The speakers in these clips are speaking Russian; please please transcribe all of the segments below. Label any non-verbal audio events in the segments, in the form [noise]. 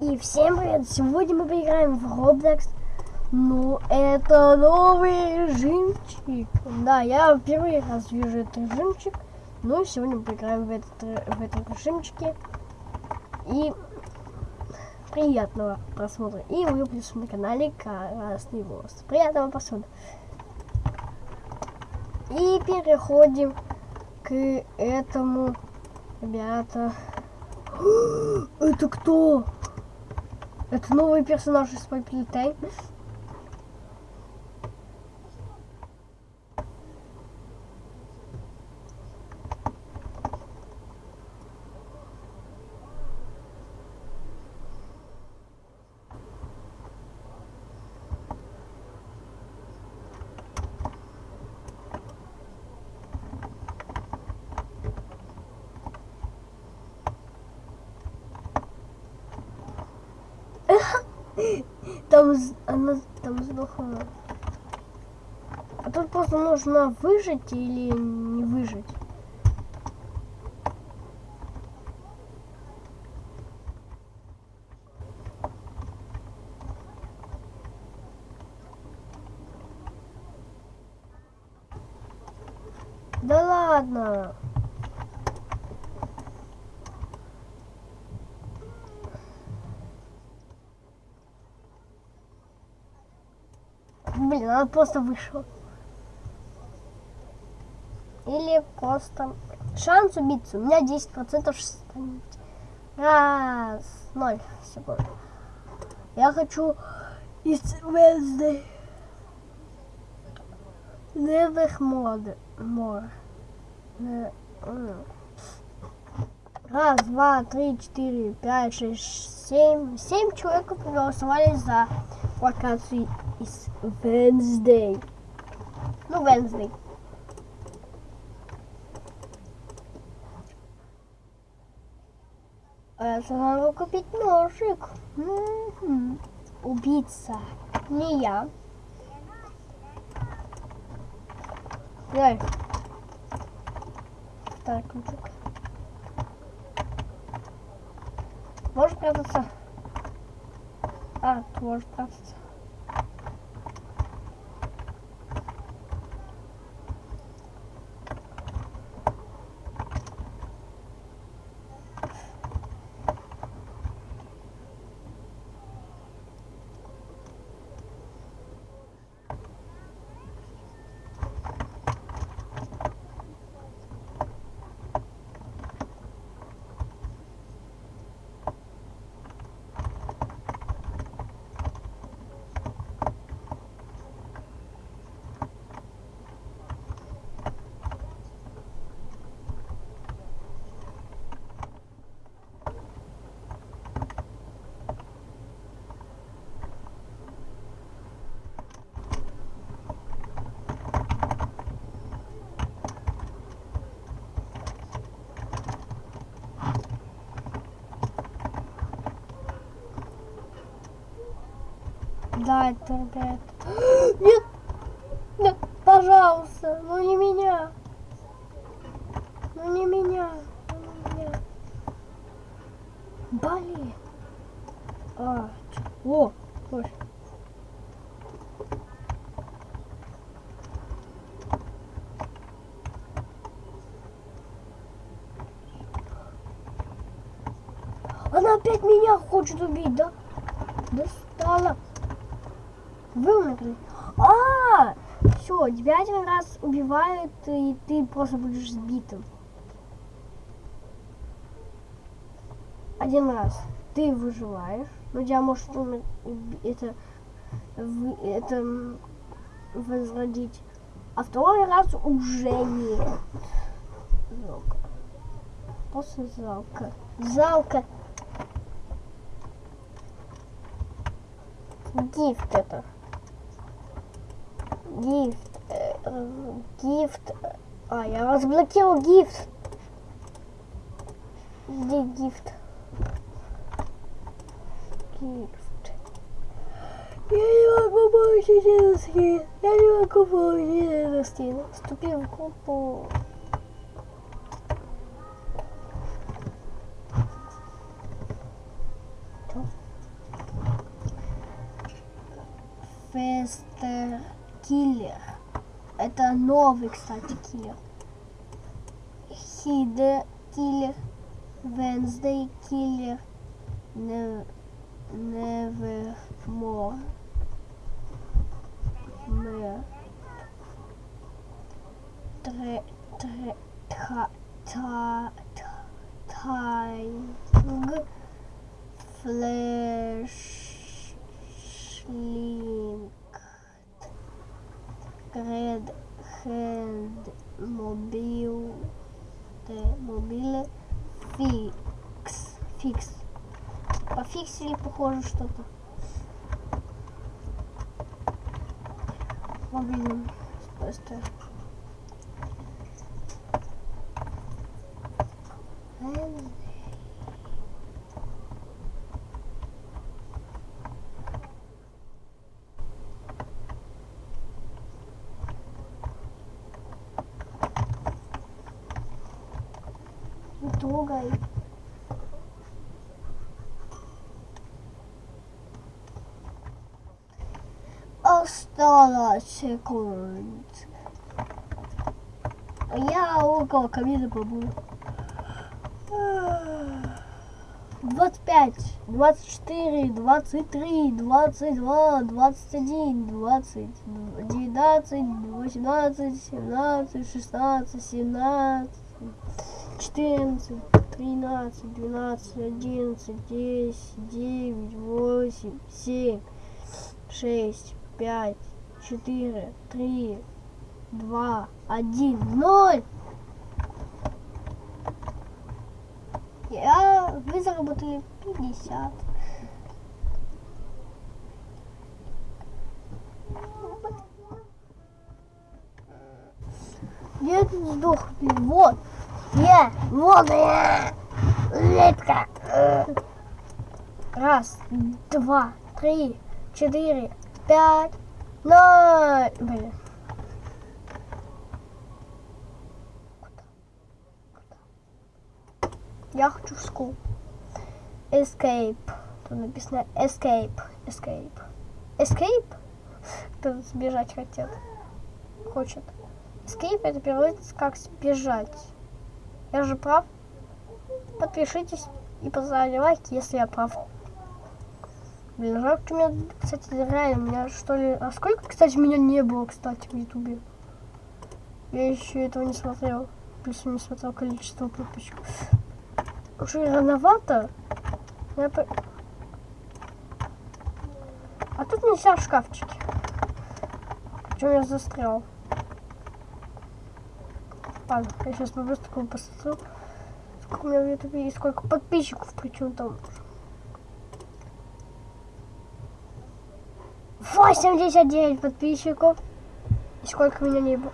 И всем привет! Сегодня мы поиграем в Roblox. Ну, это новый режимчик. Да, я первый раз вижу этот режимчик. Ну, сегодня мы поиграем в этот, в этом режимчике. И приятного просмотра. И выпуск на канале Красный Волос. Приятного просмотра. И переходим к этому, ребята. [gasps] Это кто? Это новый персонаж из Popular Там, она там сдохла. А тут просто нужно выжить или не выжить. Да ладно. Блин, она просто вышла. Или просто... Шанс убиться. У меня 10% шанс. Раз, ноль секунд. Я хочу из Wednesday. Never more. more. Раз, два, три, четыре, пять, шесть, семь. Семь человек проголосовали за локацию из Wednesday. Ну, Wednesday. Это надо купить ножик. М. Убийца. Не я. Дай. Второй ключик. Можешь прятаться? А, ты можешь прятаться. Да, ребят. [gasps] Нет! Нет, пожалуйста, ну не меня. Ну не меня. Ну не меня. Блин. А, о, ой. Она опять меня хочет убить, да? Достала. Вымерли. А, все, тебя один раз убивают, и ты просто будешь сбитым. Один раз ты выживаешь, но тебя может это, это возродить. А второй раз уже нет. Жалко. Просто жалко. Жалко. Гифт это гифт, э, э, гифт. А, я разблокировал гифт. Где гифт? Гифт. Я не могу получить этот скин. Я не могу получить этот скин. Вступил в группу. Фестер. Киллер. Это новый, кстати, киллер. Хиде Киллер. Венсдей Киллер. Невермор. Мэр. Тре, тре, та, та, та, тайг. Флешлинг. Гред Хенд Мобил Т Мобиле Фикс Фикс Пофиксили похоже что-то. Мобильным спасти Не трогай. Осталось секунд. Я около камина побуду. 25, 24, 23, 22, 21, 20, 19, 18, 17, 16, 17, 14, 13, 12, 11, 10, 9, 8, 7, 6, 5, 4, 3, 2, 1, 0. Я, вы заработали 50. Я тут сдох, вот. Я, вот я, летка. Раз, два, три, четыре, пять, ноль. Блин. Я хочу в скул. Escape. Тут написано escape. Escape. Escape? Кто сбежать хотел. Хочет. Escape это переводится как сбежать. Я же прав? Подпишитесь и поставьте лайк, если я прав. Блин, жалко, меня, кстати, реально, меня что ли... А сколько, кстати, меня не было, кстати, в ютубе? Я еще этого не смотрел. Плюс не смотрел количество подписчиков. Уже рановато. Я. А тут нельзя в шкафчике. Чем я застрял? Ладно, я сейчас по-быстрому посмотрю, сколько у меня в ютубе и сколько подписчиков, причем там. 89 подписчиков. И сколько меня не было?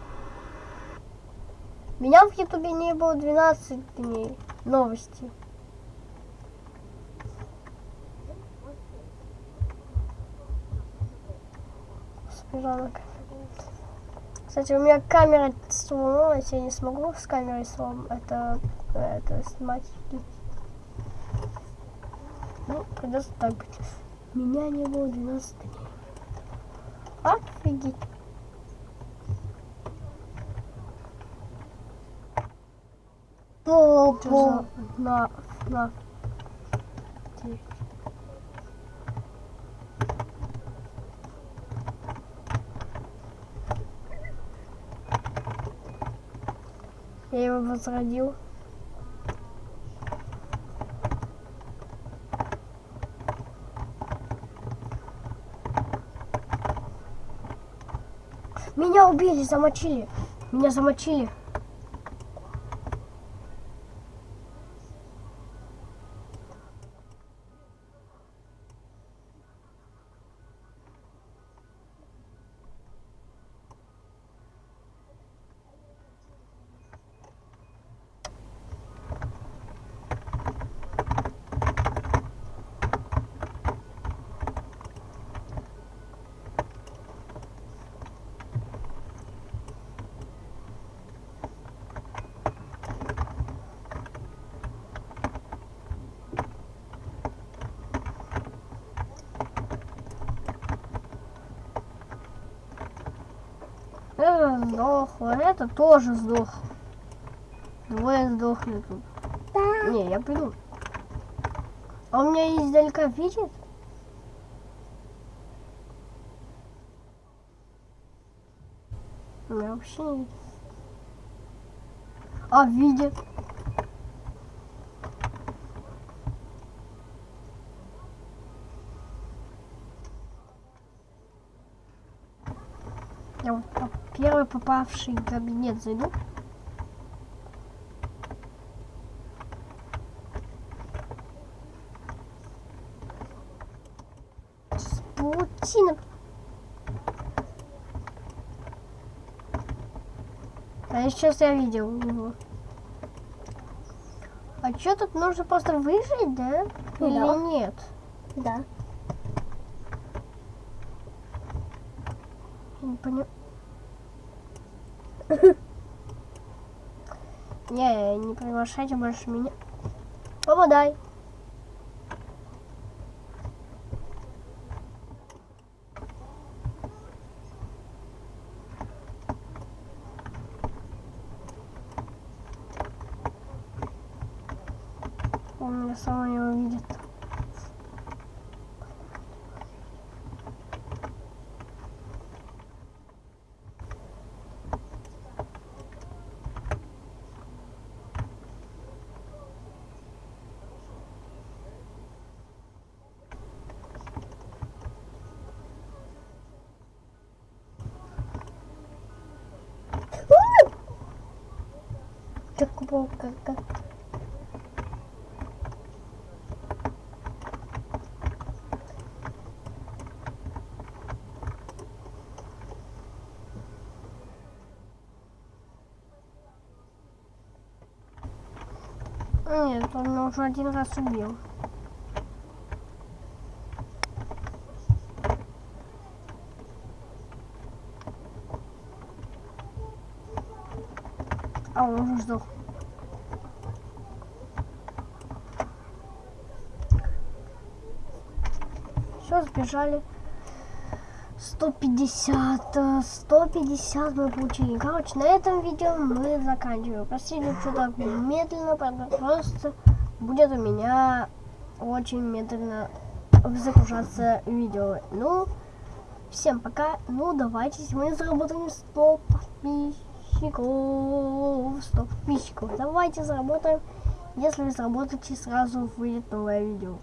Меня в ютубе не было 12 дней. Новости. Спижанок. Кстати, у меня камера сломалась, я не смогу с камерой слом это, это снимать. Ну, придется так быть. Меня не было 12 дней. Офигеть. Попо. На, на. Ти. Я его возродил. Меня убили, замочили. Меня замочили. Это сдохло, это тоже сдохло. Двое сдохли тут. Да. Не, я приду. А он меня издалека видит? Меня вообще не видит. А, видит. Я вот по первый попавший кабинет зайду. С паутиной. А сейчас я видел его. А что тут нужно просто выжить, да? Ну Или да. нет? Да. Не понял. [laughs] Не, не приглашайте больше меня. Попадай. Он меня сама не увидит. Было как Нет, он меня уже один раз убил. А он уже сдох. Все, сбежали. 150, э, 150 мы получили. Короче, на этом видео мы заканчиваем. Простите, что так медленно, просто будет у меня очень медленно загружаться видео. Ну, всем пока. Ну, давайте сегодня заработаем 100 подписчиков. 100 подписчиков. Давайте заработаем. Если вы заработаете, сразу выйдет новое видео.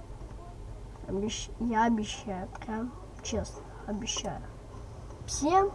Обещ- Я обещаю, прям честно обещаю. Всем